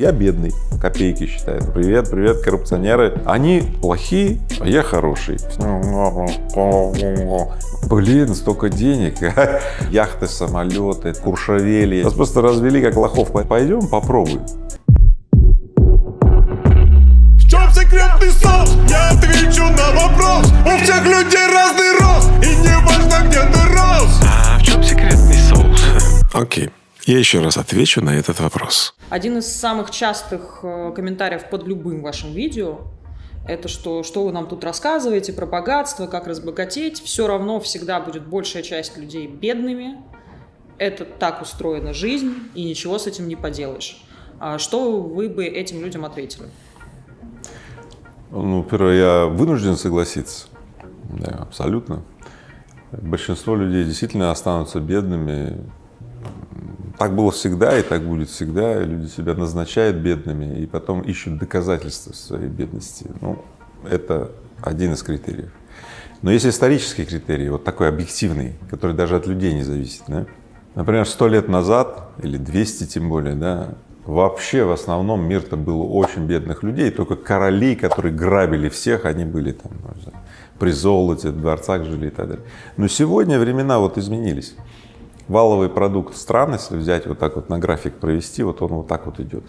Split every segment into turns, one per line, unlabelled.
Я бедный, копейки считают. Привет, привет, коррупционеры. Они плохие, а я хороший. Блин, столько денег. Яхты, самолеты, куршавели. Нас просто развели как лохов. Пойдем попробуем.
В чем секретный соус? Я отвечу на вопрос. У всех людей разный рост, и не важно, где ты рос.
А в чем секретный соус? Окей. Я еще раз отвечу на этот вопрос.
Один из самых частых э, комментариев под любым вашим видео это что, что вы нам тут рассказываете про богатство, как разбогатеть. Все равно всегда будет большая часть людей бедными. Это так устроена жизнь, и ничего с этим не поделаешь. А что вы бы этим людям ответили?
Ну, первое, я вынужден согласиться. Да, абсолютно. Большинство людей действительно останутся бедными так было всегда и так будет всегда. Люди себя назначают бедными и потом ищут доказательства своей бедности. Ну, это один из критериев. Но есть исторический критерий, вот такой объективный, который даже от людей не зависит. Да? Например, сто лет назад, или 200 тем более, да, вообще в основном мир-то был очень бедных людей, только короли, которые грабили всех, они были там, при золоте, в дворцах жили и так далее. Но сегодня времена вот изменились валовый продукт страны, если взять вот так вот на график провести, вот он вот так вот идет.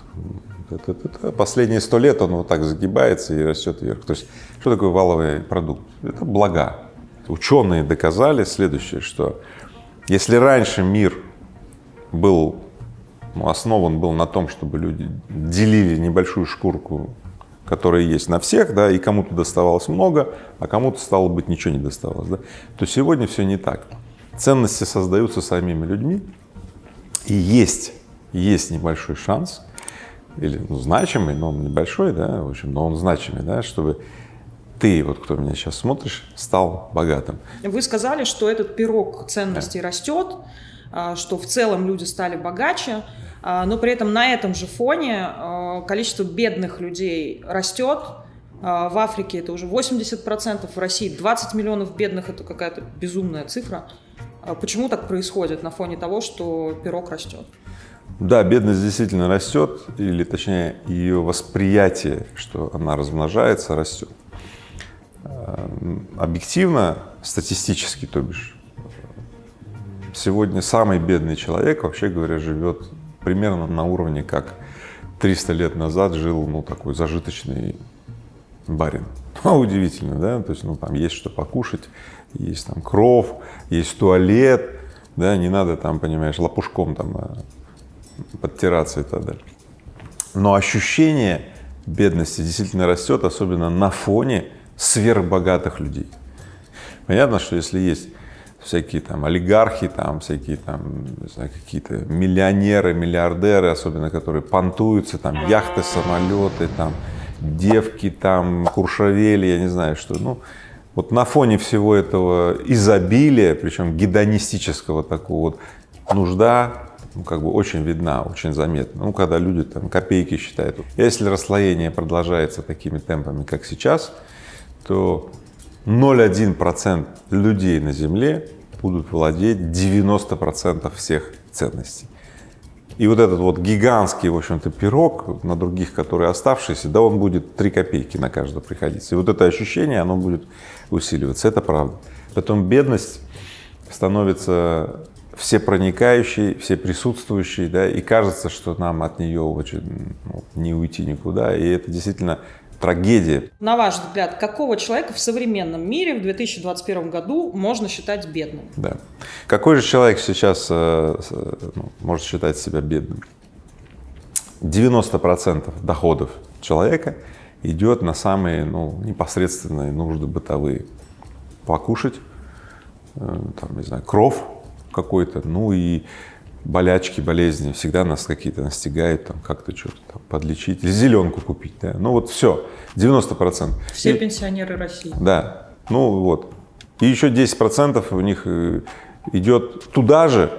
Последние сто лет он вот так загибается и растет вверх. То есть что такое валовый продукт? Это блага. Ученые доказали следующее, что если раньше мир был ну, основан был на том, чтобы люди делили небольшую шкурку, которая есть на всех, да, и кому-то доставалось много, а кому-то стало быть ничего не доставалось, да, то сегодня все не так. Ценности создаются самими людьми, и есть, есть небольшой шанс, или ну, значимый, но он небольшой, да, в общем, но он значимый, да, чтобы ты, вот кто меня сейчас смотришь, стал богатым.
Вы сказали, что этот пирог ценностей да. растет, а, что в целом люди стали богаче, а, но при этом на этом же фоне а, количество бедных людей растет. В Африке это уже 80%, в России 20 миллионов бедных, это какая-то безумная цифра. А почему так происходит на фоне того, что пирог растет?
Да, бедность действительно растет, или точнее ее восприятие, что она размножается, растет. А, объективно, статистически, то бишь, сегодня самый бедный человек, вообще говоря, живет примерно на уровне, как 300 лет назад жил, ну, такой зажиточный барин. Ну, удивительно, да, то есть, ну, там есть что покушать, есть там кров, есть туалет, да, не надо там, понимаешь, лопушком там а, подтираться и так далее. Но ощущение бедности действительно растет, особенно на фоне сверхбогатых людей. Понятно, что если есть всякие там олигархи, там всякие там, какие-то миллионеры, миллиардеры, особенно которые понтуются, там яхты, самолеты, там девки, там куршавели, я не знаю что, ну, вот на фоне всего этого изобилия, причем гедонистического такого вот, нужда ну, как бы очень видна, очень заметна. Ну, когда люди там копейки считают. Если расслоение продолжается такими темпами, как сейчас, то 0,1% людей на Земле будут владеть 90 процентов всех ценностей. И вот этот вот гигантский, в общем-то, пирог на других, которые оставшиеся, да, он будет 3 копейки на каждого приходиться. И вот это ощущение, оно будет усиливаться, это правда. Потом бедность становится все проникающей, все присутствующей, да, и кажется, что нам от нее очень ну, не уйти никуда, и это действительно трагедия.
На ваш взгляд, какого человека в современном мире в 2021 году можно считать бедным?
Да. Какой же человек сейчас э, ну, может считать себя бедным? 90 процентов доходов человека идет на самые ну, непосредственные нужды бытовые. Покушать, э, там, не знаю, кров какой-то, ну и болячки, болезни, всегда нас какие-то настигают, там как-то что-то там подлечить, или зеленку купить, да, ну вот все, 90 процентов.
Все и, пенсионеры России.
Да, ну вот, и еще 10 процентов у них э, идет туда же,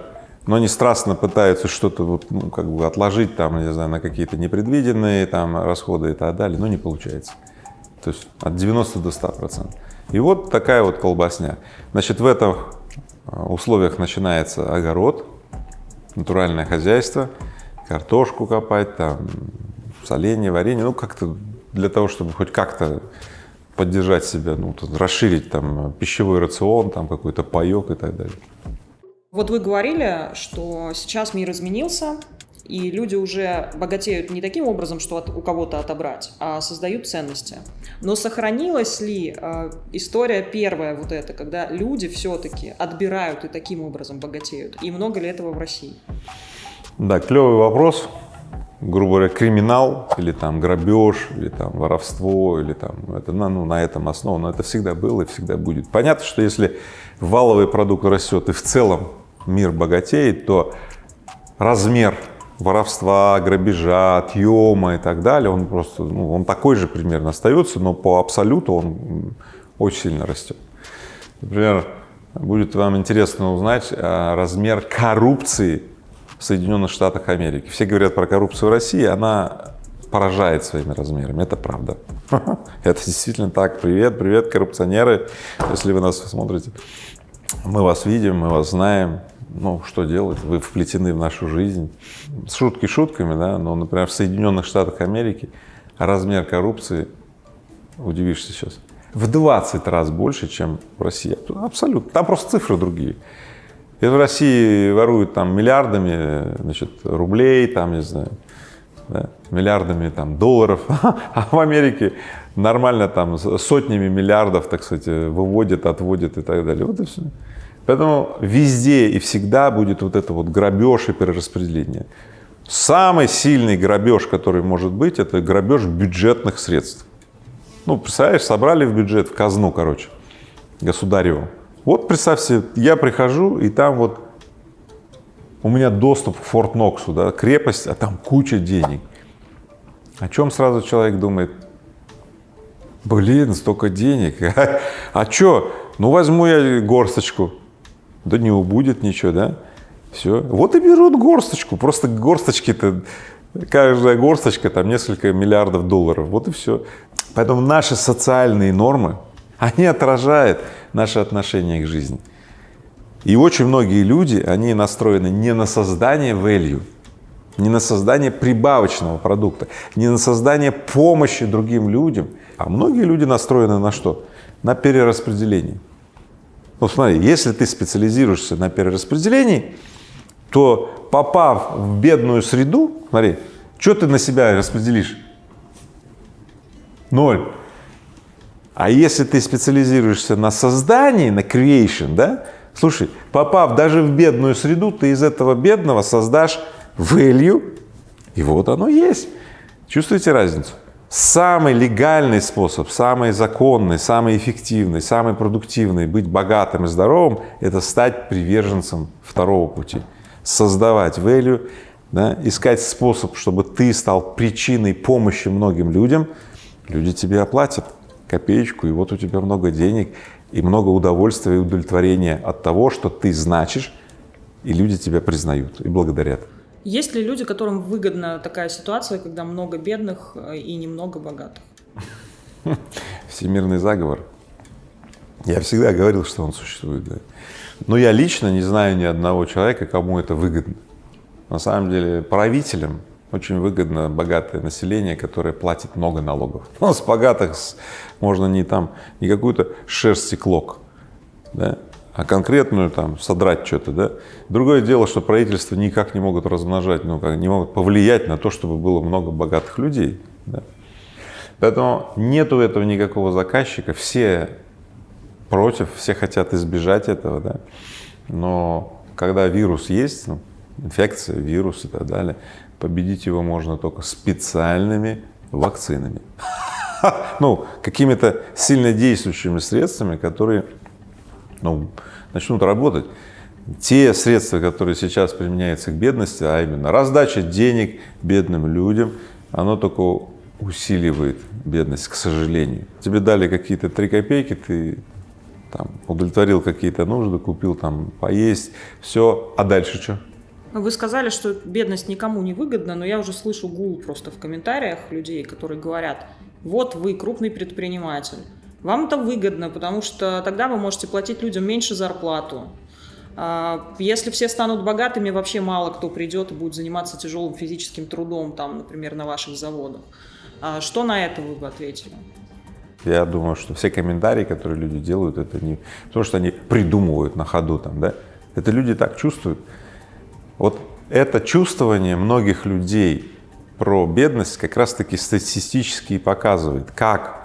но они страстно пытаются что-то вот, ну, как бы отложить там, не знаю, на какие-то непредвиденные там расходы и так далее, но не получается. То есть от 90 до 100 процентов. И вот такая вот колбасня. Значит, в этих э, условиях начинается огород, натуральное хозяйство, картошку копать, там, соленье, варенье, ну как-то для того, чтобы хоть как-то поддержать себя, ну, расширить там пищевой рацион, там какой-то паек и так далее.
Вот вы говорили, что сейчас мир изменился, и люди уже богатеют не таким образом, что от, у кого-то отобрать, а создают ценности. Но сохранилась ли э, история первая вот эта, когда люди все-таки отбирают и таким образом богатеют? И много ли этого в России?
Да, клевый вопрос. Грубо говоря, криминал или там грабеж, или там воровство, или там это ну, на этом основано. Это всегда было и всегда будет. Понятно, что если валовый продукт растет и в целом мир богатеет, то размер воровства, грабежа, отъема и так далее, он просто, ну, он такой же примерно остается, но по абсолюту он очень сильно растет. Например, будет вам интересно узнать а, размер коррупции в Соединенных Штатах Америки. Все говорят про коррупцию в России, она поражает своими размерами, это правда. Это действительно так. Привет, привет, коррупционеры, если вы нас смотрите. Мы вас видим, мы вас знаем, ну, что делать, вы вплетены в нашу жизнь. Шутки шутками, да, но, например, в Соединенных Штатах Америки размер коррупции, удивишься сейчас, в 20 раз больше, чем в России. Абсолютно. Там просто цифры другие. И в России воруют там миллиардами, значит, рублей, там, не знаю, да, миллиардами там долларов, а в Америке нормально там сотнями миллиардов, так сказать, выводят, отводят и так далее. Вот и все. Поэтому везде и всегда будет вот это вот грабеж и перераспределение. Самый сильный грабеж, который может быть, это грабеж бюджетных средств. Ну, представляешь, собрали в бюджет, в казну, короче, государеву. Вот представь себе, я прихожу, и там вот у меня доступ к Форт Ноксу, да, крепость, а там куча денег. О чем сразу человек думает? Блин, столько денег. А что? Ну, возьму я горсточку. Да не убудет ничего, да? Все. Вот и берут горсточку. Просто горсточки-то, каждая горсточка там несколько миллиардов долларов. Вот и все. Поэтому наши социальные нормы, они отражают наше отношение к жизни. И очень многие люди, они настроены не на создание value, не на создание прибавочного продукта, не на создание помощи другим людям, а многие люди настроены на что? На перераспределение. Вот смотри, если ты специализируешься на перераспределении, то попав в бедную среду, смотри, что ты на себя распределишь? Ноль. А если ты специализируешься на создании, на creation, да, слушай, попав даже в бедную среду, ты из этого бедного создашь value, и вот оно есть. Чувствуете разницу? Самый легальный способ, самый законный, самый эффективный, самый продуктивный быть богатым и здоровым – это стать приверженцем второго пути. Создавать value, да, искать способ, чтобы ты стал причиной помощи многим людям, люди тебе оплатят копеечку, и вот у тебя много денег, и много удовольствия и удовлетворения от того, что ты значишь, и люди тебя признают и благодарят.
Есть ли люди, которым выгодна такая ситуация, когда много бедных э, и немного богатых?
Всемирный заговор. Я всегда говорил, что он существует. Да. Но я лично не знаю ни одного человека, кому это выгодно. На самом деле правителям очень выгодно богатое население, которое платит много налогов. Ну, с богатых можно не там, не какую-то шерсть и клок, да, а конкретную там содрать что-то, да. Другое дело, что правительства никак не могут размножать, ну, как, не могут повлиять на то, чтобы было много богатых людей, да. Поэтому нету этого никакого заказчика, все против, все хотят избежать этого, да. Но когда вирус есть, ну, инфекция, вирус и так далее, победить его можно только специальными вакцинами. Ну, какими-то сильно действующими средствами, которые ну, начнут работать. Те средства, которые сейчас применяются к бедности, а именно раздача денег бедным людям, оно только усиливает бедность, к сожалению. Тебе дали какие-то три копейки, ты там удовлетворил какие-то нужды, купил там поесть, все, а дальше что?
Вы сказали, что бедность никому не выгодна, но я уже слышу гул просто в комментариях людей, которые говорят, вот вы крупный предприниматель, вам это выгодно, потому что тогда вы можете платить людям меньше зарплату. А, Если все станут богатыми, вообще мало кто придет и будет заниматься тяжелым физическим трудом, там, например, на ваших заводах. А Что на это вы бы ответили?
Я думаю, что все комментарии, которые люди делают, это не потому, что они придумывают на ходу там, да, это люди так чувствуют. Вот это чувствование многих людей про бедность как раз-таки статистически показывает, как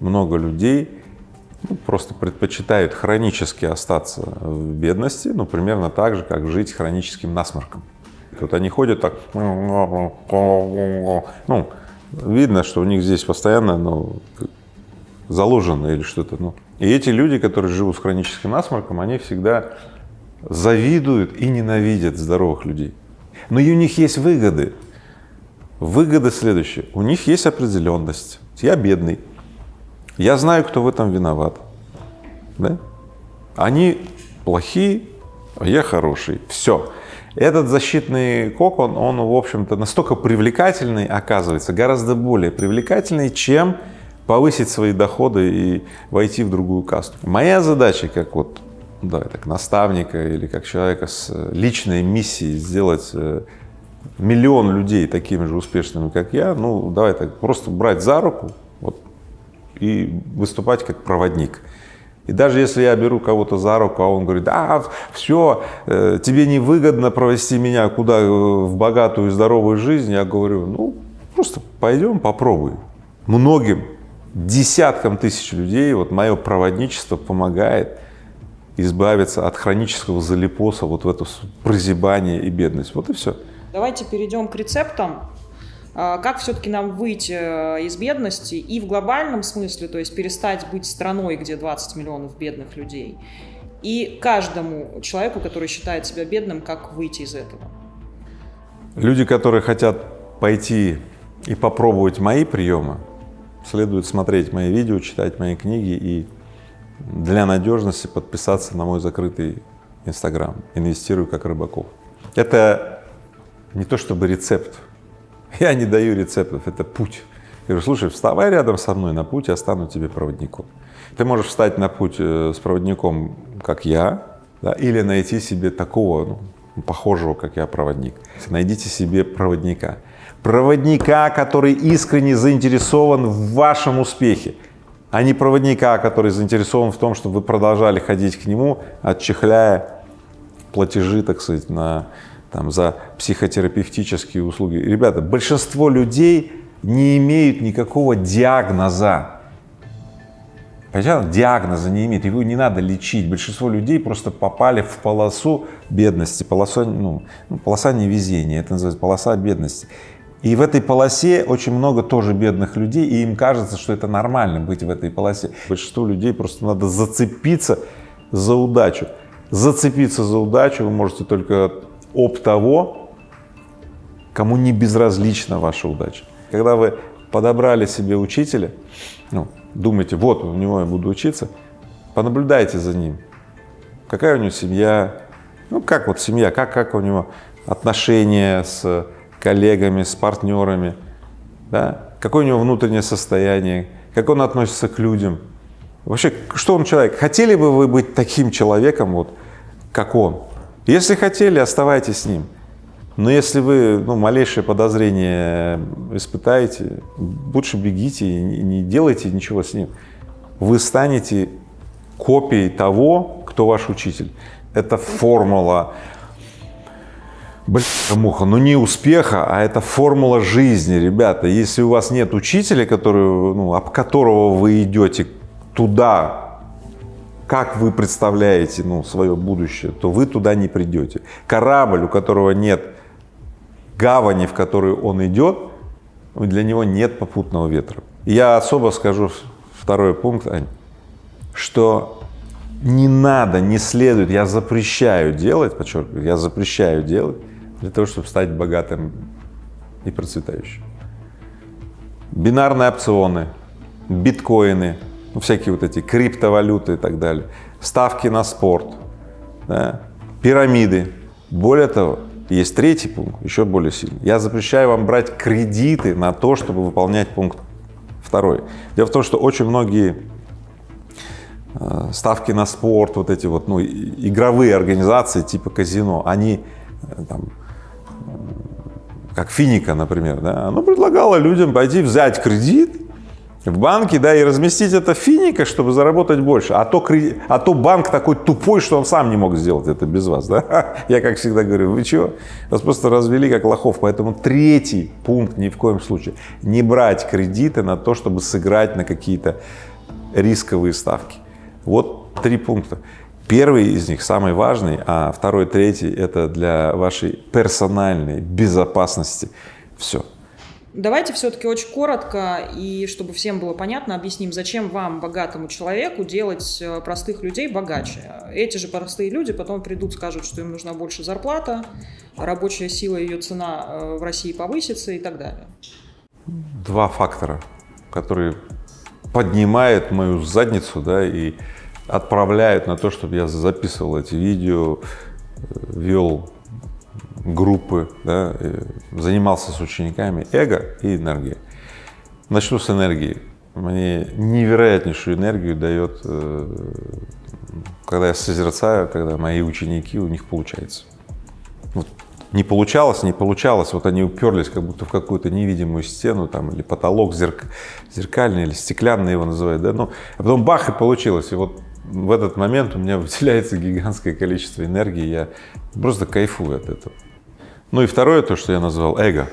много людей ну, просто предпочитают хронически остаться в бедности, ну, примерно так же, как жить хроническим насморком. Вот они ходят так, ну, видно, что у них здесь постоянно, ну, заложено или что-то, ну. И эти люди, которые живут с хроническим насморком, они всегда завидуют и ненавидят здоровых людей. Но и у них есть выгоды. Выгоды следующие. У них есть определенность. Я бедный. Я знаю, кто в этом виноват. Да? Они плохие, а я хороший. Все. Этот защитный кокон, он, в общем-то, настолько привлекательный, оказывается, гораздо более привлекательный, чем повысить свои доходы и войти в другую касту. Моя задача, как вот, да, так, наставника или как человека с личной миссией сделать э, миллион людей такими же успешными, как я, ну, давай так, просто брать за руку и выступать как проводник. И даже если я беру кого-то за руку, а он говорит, а, все, э, тебе невыгодно провести меня куда, э, в богатую и здоровую жизнь, я говорю, ну, просто пойдем, попробуй. Многим, десяткам тысяч людей вот мое проводничество помогает избавиться от хронического залипоса, вот в это прозябание и бедность. Вот и все.
Давайте перейдем к рецептам. А, Как все-таки нам выйти э, из бедности и в глобальном смысле, то есть перестать быть страной, где 20 миллионов бедных людей, и каждому человеку, который считает себя бедным, как выйти из этого?
Люди, которые хотят пойти и попробовать мои приемы, следует смотреть мои видео, читать мои книги и для надежности подписаться на мой закрытый Инстаграм «Инвестирую как рыбаков». Это не то чтобы рецепт, я не даю рецептов, это путь. Я говорю, слушай, вставай рядом со мной на путь, я стану тебе проводником. Ты можешь встать на путь э, с проводником, как я, да, или найти себе такого, ну, похожего, как я, проводник. Найдите себе проводника. Проводника, который искренне заинтересован в вашем успехе, а не проводника, который заинтересован в том, чтобы вы продолжали ходить к нему, отчехляя платежи, так сказать, на, там, за психотерапевтические услуги. Ребята, большинство людей не имеют никакого диагноза. Понимаете, диагноза не имеет, его не надо лечить. Большинство людей просто попали в полосу бедности, полоса, ну, ну, полоса невезения, это называется полоса бедности. И в этой полосе очень много тоже бедных людей, и им кажется, что это нормально быть в этой полосе. Большинству людей просто надо зацепиться за удачу. Зацепиться за удачу вы можете только об того, кому не безразлична ваша удача. Когда вы подобрали себе учителя, ну, думаете, вот у него я буду учиться, понаблюдайте за ним. Какая у него семья, ну как вот семья, как, как у него отношения с коллегами, с партнерами, да? какое у него внутреннее состояние, как он относится к людям. Вообще, что он человек? Хотели бы вы быть таким человеком, вот, как он? Если хотели, оставайтесь с ним. Но если вы ну, малейшее подозрение испытаете, лучше бегите и не делайте ничего с ним. Вы станете копией того, кто ваш учитель. Это формула Блин, муха, ну не успеха, а это формула жизни, ребята. Если у вас нет учителя, который, ну, об которого вы идете туда, как вы представляете ну, свое будущее, то вы туда не придете. Корабль, у которого нет гавани, в которую он идет, для него нет попутного ветра. Я особо скажу второй пункт, Ань, что не надо, не следует, я запрещаю делать, подчеркиваю, я запрещаю делать для того, чтобы стать богатым и процветающим. Бинарные опционы, биткоины, ну, всякие вот эти криптовалюты и так далее, ставки на спорт, да, пирамиды. Более того, есть третий пункт, еще более сильный. Я запрещаю вам брать кредиты на то, чтобы выполнять пункт второй. Дело в том, что очень многие э, ставки на спорт, вот эти вот, ну, игровые организации типа казино, они э, там, как Финика, например, да, оно предлагало людям пойти взять кредит в банке, да, и разместить это Финика, чтобы заработать больше. А то, креди- а то банк такой тупой, что он сам не мог сделать это без вас, да. Я, как всегда говорю, вы чего? Вас просто развели как лохов. Поэтому третий пункт ни в коем случае. Не брать кредиты на то, чтобы сыграть на какие-то рисковые ставки. Вот три пункта. Первый из них самый важный, а второй, третий – это для вашей персональной безопасности. Все.
Давайте все-таки очень коротко и чтобы всем было понятно, объясним, зачем вам, богатому человеку, делать э, простых людей богаче. Эти же простые люди потом придут, скажут, что им нужна больше зарплата, рабочая сила, ее цена э, в России повысится и так далее.
Два фактора, которые поднимают мою задницу, да, и отправляют на то, чтобы я записывал эти видео, э, вел группы, да, занимался с учениками, эго и энергия. Начну с энергии. Мне невероятнейшую энергию дает, э, когда я созерцаю, когда мои ученики, у них получается. Вот не получалось, не получалось, вот они уперлись как будто в какую-то невидимую стену там или потолок зерк, зеркальный или стеклянный его называют, да, ну, а потом бах и получилось, и вот в этот момент у меня выделяется гигантское количество энергии, я просто кайфую от этого. Ну и второе, то, что я назвал эго,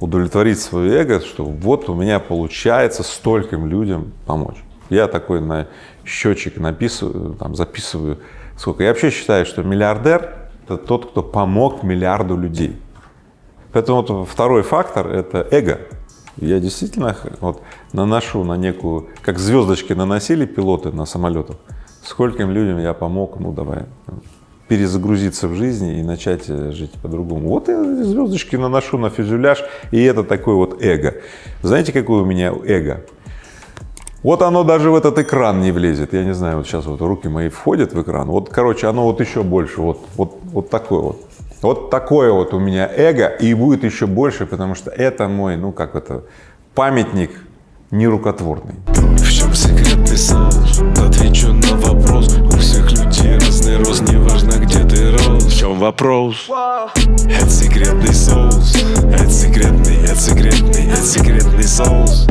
удовлетворить свое эго, что вот у меня получается стольким людям помочь. Я такой на счетчик написываю, там записываю, сколько. Я вообще считаю, что миллиардер – это тот, кто помог миллиарду людей. Поэтому вот второй фактор – это эго. Я действительно вот наношу на некую, как звездочки наносили пилоты на самолетах, скольким людям я помог, ну давай, перезагрузиться в жизни и начать э, жить по-другому. Вот я звездочки наношу на фюзеляж, и это такое вот эго. Знаете, какое у меня эго? Вот оно даже в этот экран не влезет. Я не знаю, вот сейчас вот руки мои входят в экран. Вот, короче, оно вот еще больше. Вот, вот, вот такое вот. Вот такое вот у меня эго, и будет еще больше, потому что это мой, ну как это, памятник нерукотворный.
В чем секретный соус? Отвечу на вопрос У всех людей разный рост Неважно чем вопрос? Это секретный соус. Это секретный, это секретный, это секретный соус